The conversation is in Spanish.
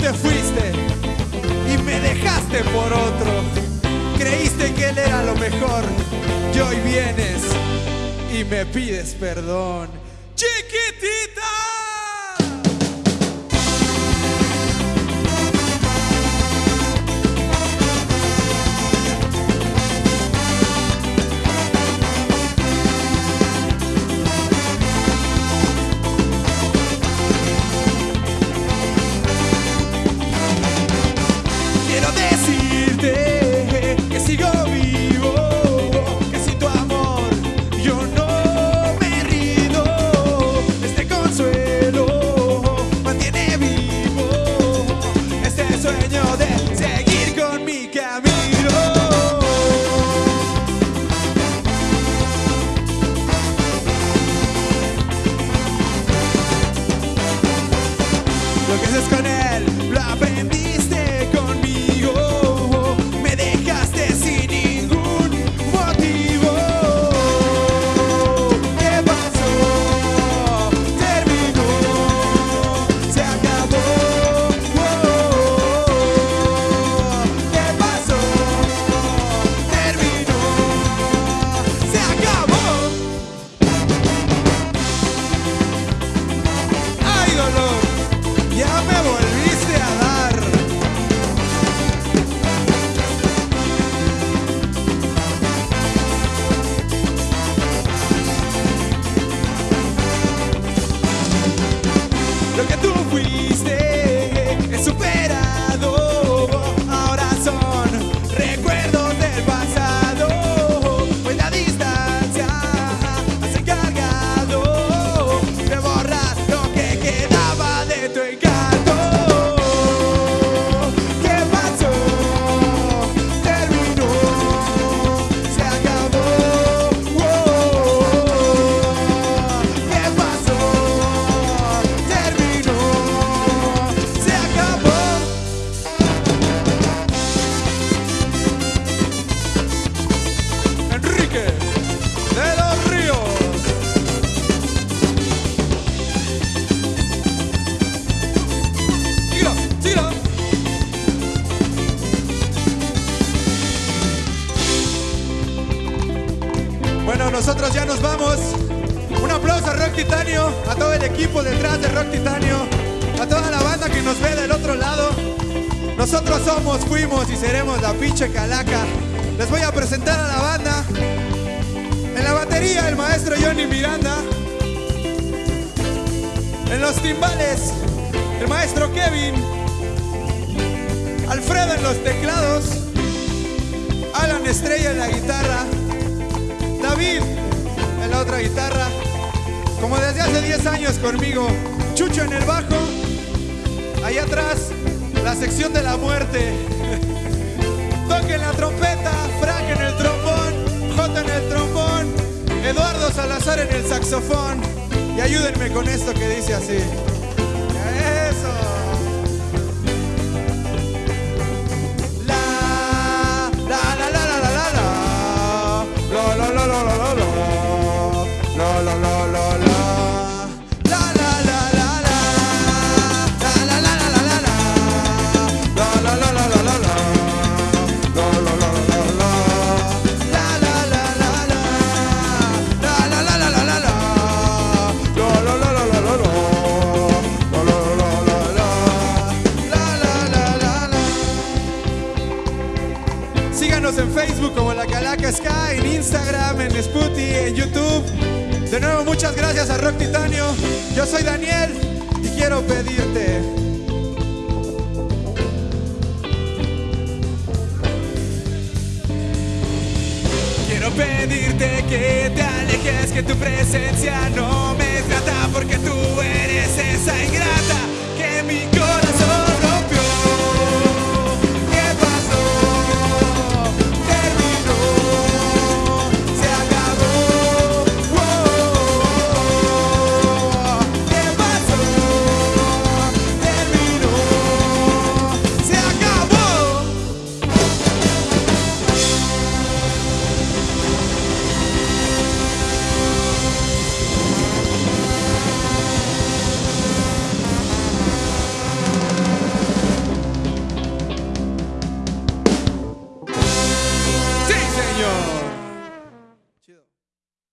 te fuiste y me dejaste por otro. Creíste que él era lo mejor y hoy vienes y me pides perdón. Chiquitita. Lo que haces con él. Lo aprendiste vamos. Un aplauso a Rock Titanio, a todo el equipo detrás de Rock Titanio, a toda la banda que nos ve del otro lado. Nosotros somos, fuimos y seremos la pinche calaca. Les voy a presentar a la banda. En la batería, el maestro Johnny Miranda. En los timbales, el maestro Kevin. Alfredo en los teclados. Alan Estrella en la guitarra. David guitarra. Como desde hace 10 años conmigo. Chucho en el bajo. Allá atrás, la sección de la muerte. Toquen la trompeta, Frank en el trombón, J en el trombón, Eduardo Salazar en el saxofón. Y ayúdenme con esto que dice así. En Facebook como La Calaca Sky, en Instagram, en Spooty, en YouTube. De nuevo, muchas gracias a Rock Titanio. Yo soy Daniel y quiero pedirte. Quiero pedirte que te alejes, que tu presencia no me trata porque tú eres esa ingrata